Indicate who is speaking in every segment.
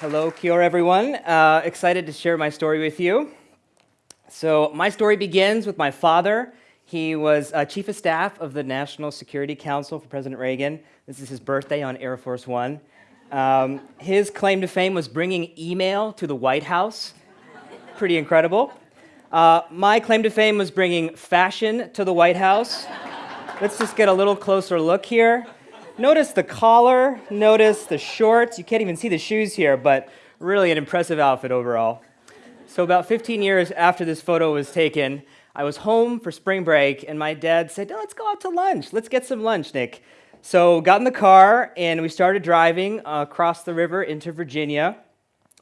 Speaker 1: Hello, Kia ora, everyone. Uh, excited to share my story with you. So, my story begins with my father. He was uh, chief of staff of the National Security Council for President Reagan. This is his birthday on Air Force One. Um, his claim to fame was bringing email to the White House. Pretty incredible. Uh, my claim to fame was bringing fashion to the White House. Let's just get a little closer look here. Notice the collar, notice the shorts. You can't even see the shoes here, but really an impressive outfit overall. So about 15 years after this photo was taken, I was home for spring break, and my dad said, let's go out to lunch. Let's get some lunch, Nick. So got in the car, and we started driving across the river into Virginia.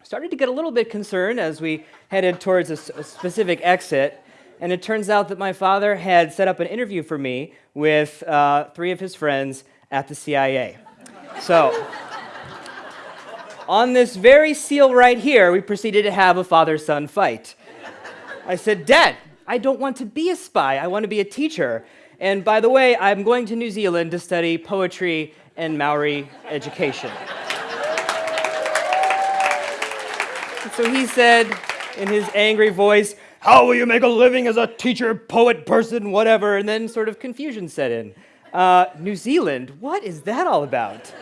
Speaker 1: Started to get a little bit concerned as we headed towards a, a specific exit. And it turns out that my father had set up an interview for me with uh, three of his friends at the CIA. So, on this very seal right here, we proceeded to have a father son fight. I said, Dad, I don't want to be a spy, I want to be a teacher. And by the way, I'm going to New Zealand to study poetry and Maori education. so he said in his angry voice, How will you make a living as a teacher, poet, person, whatever? And then sort of confusion set in. Uh, New Zealand, what is that all about?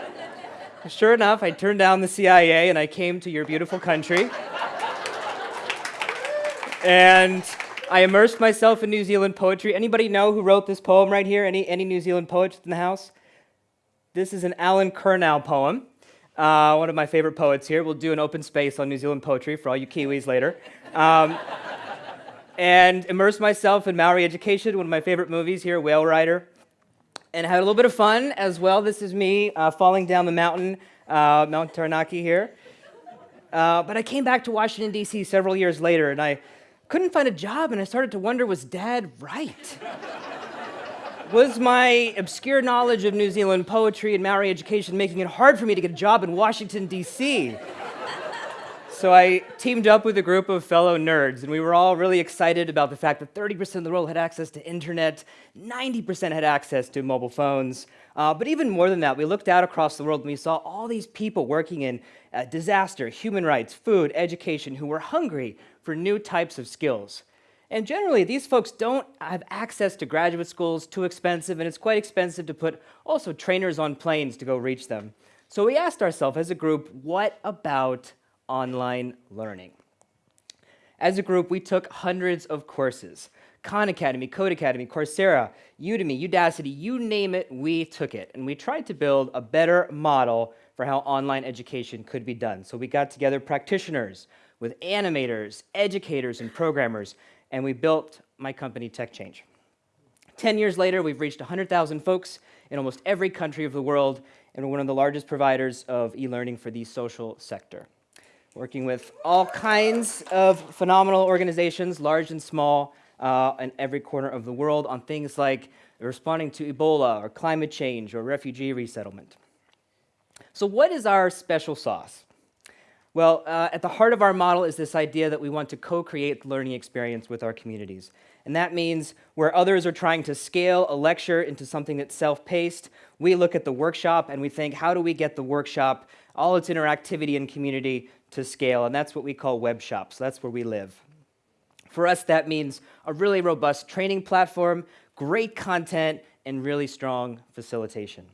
Speaker 1: Sure enough, I turned down the CIA and I came to your beautiful country. and I immersed myself in New Zealand poetry. Anybody know who wrote this poem right here? Any, any New Zealand poets in the house? This is an Allen Curnow poem, uh, one of my favorite poets here. We'll do an open space on New Zealand poetry for all you Kiwis later. Um, and immersed myself in Maori education, one of my favorite movies here, Whale Rider and had a little bit of fun as well. This is me uh, falling down the mountain, uh, Mount Taranaki here. Uh, but I came back to Washington, D.C. several years later, and I couldn't find a job, and I started to wonder was dad right? was my obscure knowledge of New Zealand poetry and Maori education making it hard for me to get a job in Washington, D.C.? So I teamed up with a group of fellow nerds, and we were all really excited about the fact that 30% of the world had access to internet, 90% had access to mobile phones. Uh, but even more than that, we looked out across the world and we saw all these people working in uh, disaster, human rights, food, education, who were hungry for new types of skills. And generally, these folks don't have access to graduate schools, too expensive, and it's quite expensive to put also trainers on planes to go reach them. So we asked ourselves as a group, what about online learning. As a group, we took hundreds of courses. Khan Academy, Codecademy, Coursera, Udemy, Udacity, you name it, we took it. And we tried to build a better model for how online education could be done. So we got together practitioners with animators, educators, and programmers, and we built my company, TechChange. 10 years later, we've reached 100,000 folks in almost every country of the world, and we're one of the largest providers of e-learning for the social sector working with all kinds of phenomenal organizations, large and small, uh, in every corner of the world on things like responding to Ebola or climate change or refugee resettlement. So what is our special sauce? Well, uh, at the heart of our model is this idea that we want to co-create the learning experience with our communities. And that means where others are trying to scale a lecture into something that's self-paced, we look at the workshop and we think, how do we get the workshop, all its interactivity and community to scale, and that's what we call web shops. That's where we live. For us, that means a really robust training platform, great content, and really strong facilitation.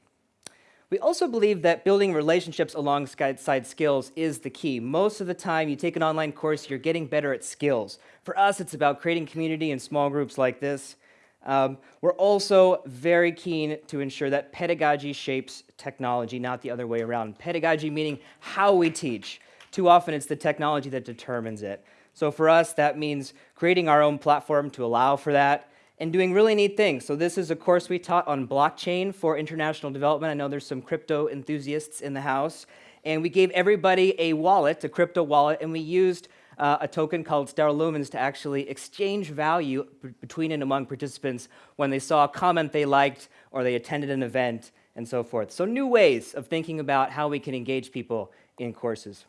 Speaker 1: We also believe that building relationships alongside skills is the key. Most of the time, you take an online course, you're getting better at skills. For us, it's about creating community in small groups like this. Um, we're also very keen to ensure that pedagogy shapes technology, not the other way around. Pedagogy meaning how we teach, too often it's the technology that determines it. So for us, that means creating our own platform to allow for that and doing really neat things. So this is a course we taught on blockchain for international development. I know there's some crypto enthusiasts in the house. And we gave everybody a wallet, a crypto wallet, and we used uh, a token called Stellar Lumens to actually exchange value between and among participants when they saw a comment they liked or they attended an event and so forth. So new ways of thinking about how we can engage people in courses.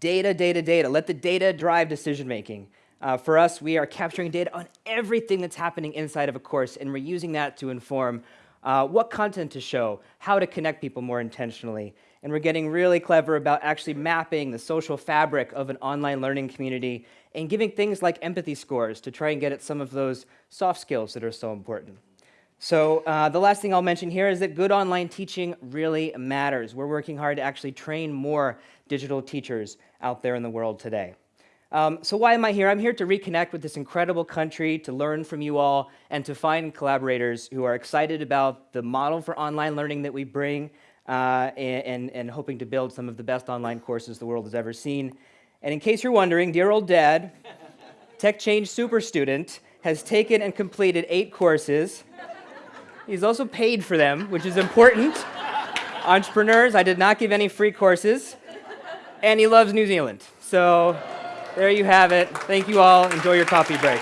Speaker 1: Data, data, data. Let the data drive decision making. Uh, for us, we are capturing data on everything that's happening inside of a course, and we're using that to inform uh, what content to show, how to connect people more intentionally. And we're getting really clever about actually mapping the social fabric of an online learning community and giving things like empathy scores to try and get at some of those soft skills that are so important. So uh, the last thing I'll mention here is that good online teaching really matters. We're working hard to actually train more digital teachers out there in the world today. Um, so why am I here? I'm here to reconnect with this incredible country, to learn from you all, and to find collaborators who are excited about the model for online learning that we bring, uh, and, and hoping to build some of the best online courses the world has ever seen. And in case you're wondering, dear old dad, TechChange Super Student, has taken and completed eight courses. He's also paid for them, which is important. Entrepreneurs, I did not give any free courses. And he loves New Zealand. So there you have it. Thank you all. Enjoy your coffee break.